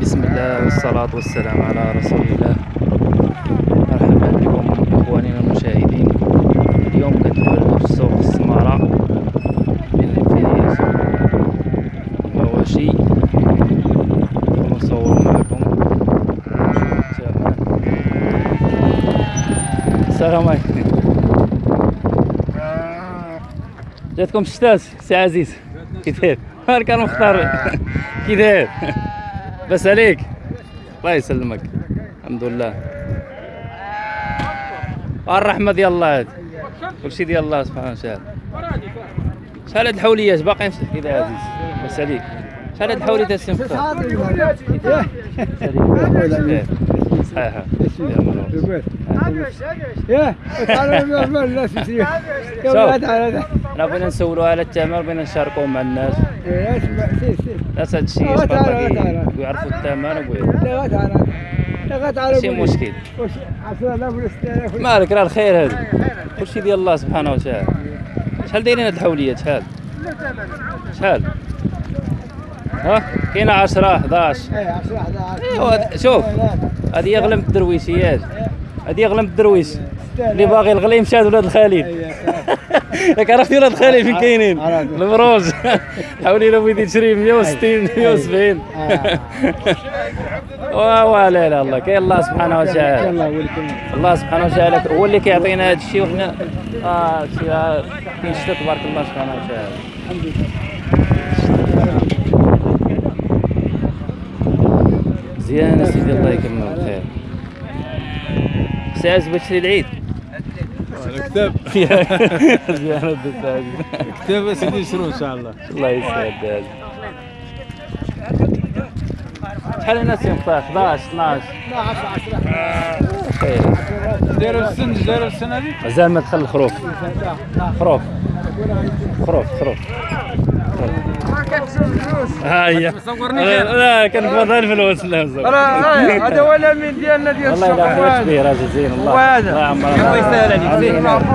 بسم الله والصلاة والسلام على رسول الله. مرحبا بكم إخواننا المشاهدين. اليوم كنتواجدوا في السوق السمارة بين الفيس المواشي ونصور معكم. السلام عليكم. جاتكم الشتات سي عزيز. كي داير كان مختار داير بس عليك. الله يسلمك. الحمد لله. الرحمة ديال الله. هاد كلشي ديال الله سبحانه وتعالى. شحال هاد الحوليات باقيين في كذا عزيز؟ بس عليك. شحال هاد الحوليات السي مختار صحيحة يا مرحبا. ياه تعالوا من الناس يشري شوف. يا تعالى أنا بغينا نسولوا على الثمن بغينا نشاركوه مع الناس. يا اسمع آه، تعال، يسبق تعال. ويعرفوا الثمن لا تعالى لا تعالى ماشي مشكل واش 10000 ولا 6000 ولا مالك راه الخير هذا. كلشي ديال الله سبحانه وتعالى. شحال دايرين هاد الحوليات؟ شحال؟ شحال؟ ها؟ كاينة 10 11 إيه 10 11 ايوا هاد- شوف هذه يغلم الدرويشيات. هذه يغلم الدرويش. اللي باغي الغلي مشى ولاد الخليل. ياك عرفتي ولاد الخليل فين كاينين؟ عرفت. المروج حاولي لو بغيتي تشري 160 170 واه لا لا الله كاين الله سبحانه وتعالى. الله سبحانه وتعالى هو اللي كيعطينا هذا الشيء وحنا آه شي آه، كاين شتا تبارك الله سبحانه وتعالى. الحمد لله مزيان سيدي الله يكمل الخير ساعز باش تشري العيد. الكتاب. مزيان هذا ساعز كتاب سيدي يشرو إن شاء الله؟ الله يسعد شحال الناس ينفع 11 12 خير دايروا السن دايروا السن هذيك؟ مازال ما دخل الخروف خروف. خروف خروف. ها هي. لا لا كنفضل الفلوس. لا. هذا هو الامين ديالنا ديال والله السوق إلا خير كبير هذا. زين الله. وهذا. الله يعمر الله يسهل عليك. زين يا ربي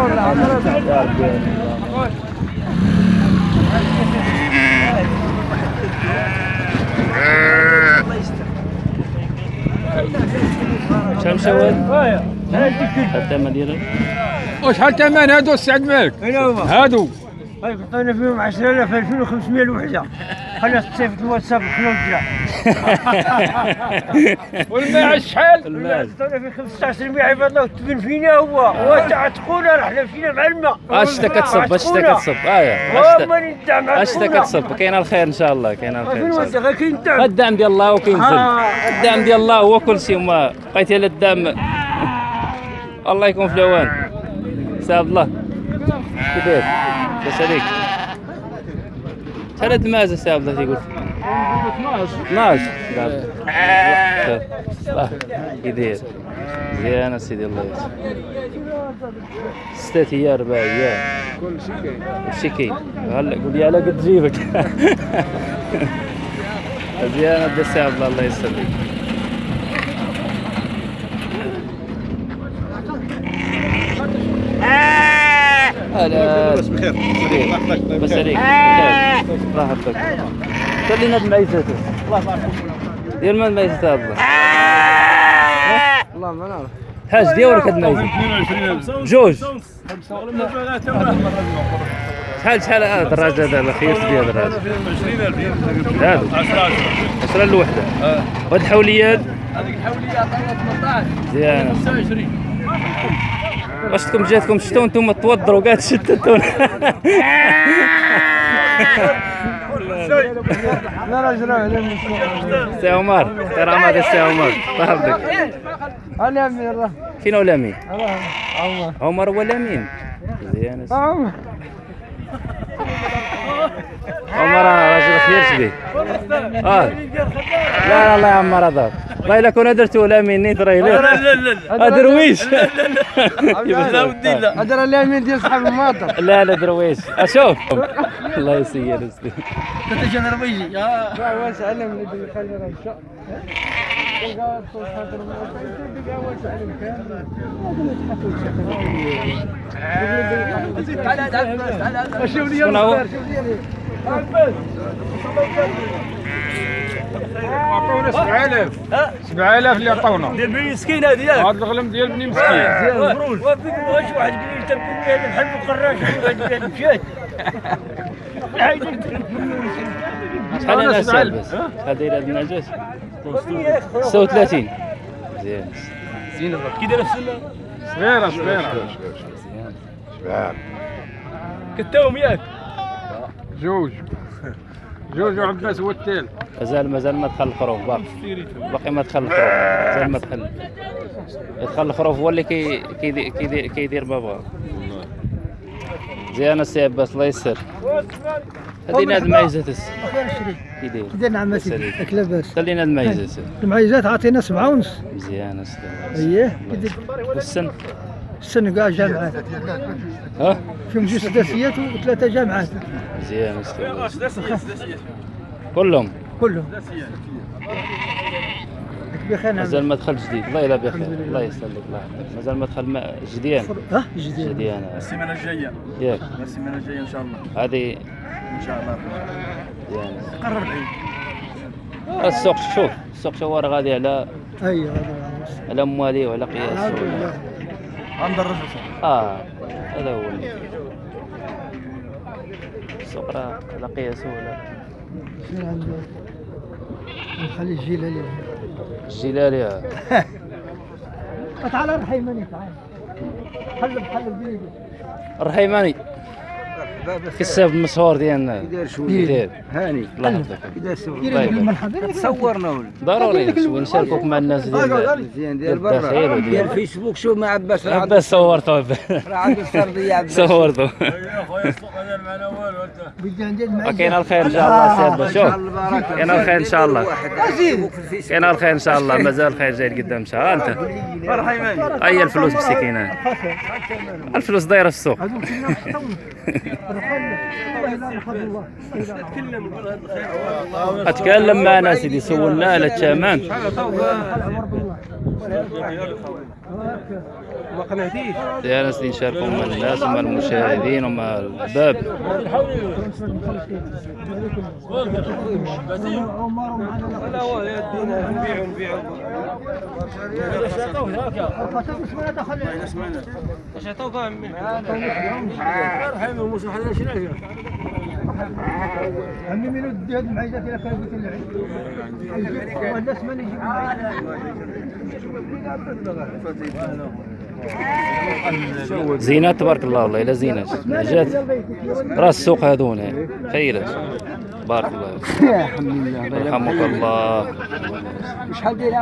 شحال مشاوات؟ حتى ما ديالك. وشحال ثمن هادو السعد مالك. هادو. عطينا فيهم 10000 2500 الوحدة. خلينا تصيفط الواتساب خلينا نرجع والماء شحال؟ المال عطينا في 15 مية عباد الله وتبن فينا هو. وتعتقونا رحنا فينا مع الماء. اشتا كتصب؟ اشتا كتصب؟ اشتا ندع مع اشتا كتصب؟ كاين الخير إن شاء الله كاين الخير كاين الدعم الدعم ديال الله وكينزل آه. الدعم ديال الله هو كل شيء. وما بقيتي على الدعم الله يكون في العوان سعد الله كي عليك شحال هاد المازه سي عبد الله تيقول 12 12 الله كي داير مزيان سيدي الله يسر. ستة أيام ربع أيام كل شيء كاين. كلشي كاين هلا قول لي على قد جيبك. مزيان السي عبد الله الله يسلمك. هلا بس بخير. بخير. الله يحفظك بس بخير. عليك بخير. الله يحفظك. خلينا بمعيزته ديال ما المعيزة هذا والله ما نعرف. حاج ديالك هاد المعيزة 22 جوج. شحال شحال هذا الدراجة هذا الخيوط ديال الدراجة 20000 هادو 10 عشرة الوحدة وهاد الحوليات. هذيك الحولية عطانا 18 مزيان 25 واش تكون جاتكم الشتا وأنتم توضروا كاع تشتتوا؟ لا راجل على سي عمر كرامة ديال سي عمر. أنا من الله فين هو الامين عمر. عمر هو الامين مزيان. عمر. عمر راجل خير شبيه آه. لا لا الله يعمر هذا. والله إلا كنا درتو الامين نيت راه لا. لا درويش. لا ودي لا. هذا الامين ديال صحاب الماطر. لا لا درويش. أشوف. الله يسير اسلي لا واسع علم اللي بيخلي راه شوف لي؟ شوف لي عطونا 7000 ها 7000 اللي عطونا ديال بني مسكين هذه ياك هذا الغلم ديال بني مسكين زين وفيك واش واحد قال لي تبكي هذا بحال القراش هذا مشات شحال أنا سال بس شحال داير هاد النجاة 36 مزيان كي داير السنة صغيره صغيره مزيان كتاهم ياك جوج. جوج وعباس هو الثالث مازال مازال ما دخل الخروف باقي باقي ما دخل الخروف مازال ما دخل. يدخل الخروف هو اللي كي كيدير كيدير كيدير بابا. زين السي عباس الله يسر. خلينا هاد المعيزات الس كي داير كده نعم. سيدي. لك لاباس خلينا هاد المعيزات المعيزات عطينا سبعة ونص. مزيان اسلام اييه والسن؟ السنة كاع جامعات. ها؟ فيهم جوج سداسيات وثلاثة جامعات. مزيان كلهم؟ كلهم. بخير. مازال ما دخل جديد. الله يلا بخير. الله يسلمك. الله. يحفظك مازال ما دخل ما- جديان ها؟ جديد جديان السيمانة الجاية. ياك. السيمانة الجاية إن شاء الله. هذه إن شاء الله. مزيان قرب العيد. السوق شوف. السوق شوار غادي على أيوه هذا على أموالي وعلى قياس. عند الرجل آه هذا هو السوق راه على قياس ولا شنو عنده نخلي الجيلالي الجلالي تعال الرحيماني تعال. حلب حلب بيدي الرحيماني كساب المشهور ديالنا. شوية. ديال هاني. الله يحفظك طيب. تصورنا ولا ضروري نشاركوك مع الناس ديال ديال ديال الداخل برا. وديال- ديال فيسبوك. شوف مع عباس. عباس صورته. راه عنده السرديه عباس. صورته. كاين الخير إن شاء الله سي عباس. شوف. كاين الخير إن شاء الله. الفيسبوك. كاين الخير إن شاء الله. مازال الخير جاي قدام ان شاء الله. أنت. أي الفلوس مسكينة. الفلوس دايرة في السوق. اتكلم معنا سيدي سولنا على الثمن يا ناس اللي نشاركوا مع الناس ومع المشاهدين ومع الباب. عمي من ودي هذه المعيزات إلى كان قلت لي. والناس من يجيب زينات تبارك الله والله إلا زينات جات راس السوق هذونا خيرات بارك الله. الحمد لله. يرحمك الله. شحال داير